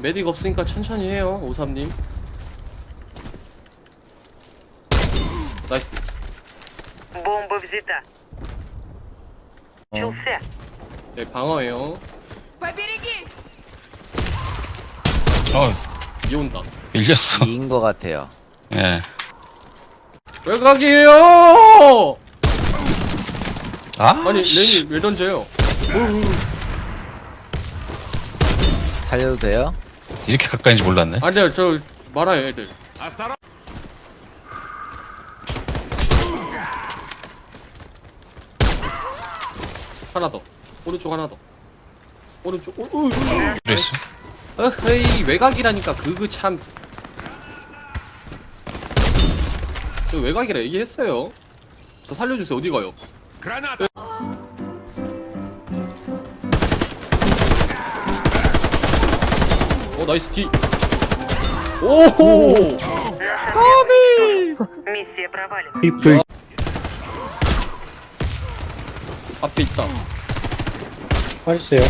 메딕 없으니까 천천히 해요 오삼님 나이스 Бомба взята. Начался. 네 방어해요 Поберегись! 어 이 온다 밀렸어 이인 것 같아요. 예 외곽이에요 아? 아니 레니 왜 던져요 살려도 돼요? 이렇게 가까이인지 몰랐네 아니요 저 말아요 애들 하나 더 오른쪽 하나 더 오른쪽 오, 오, 오. 그랬어 어헤이 외곽이라니까 그거 참. 저 외곽이라 얘기했어요. 저 살려주세요. 어디 가요? 어나 이스 디. 오호. Миссия провалена. 앞에 있다. 빠졌어요.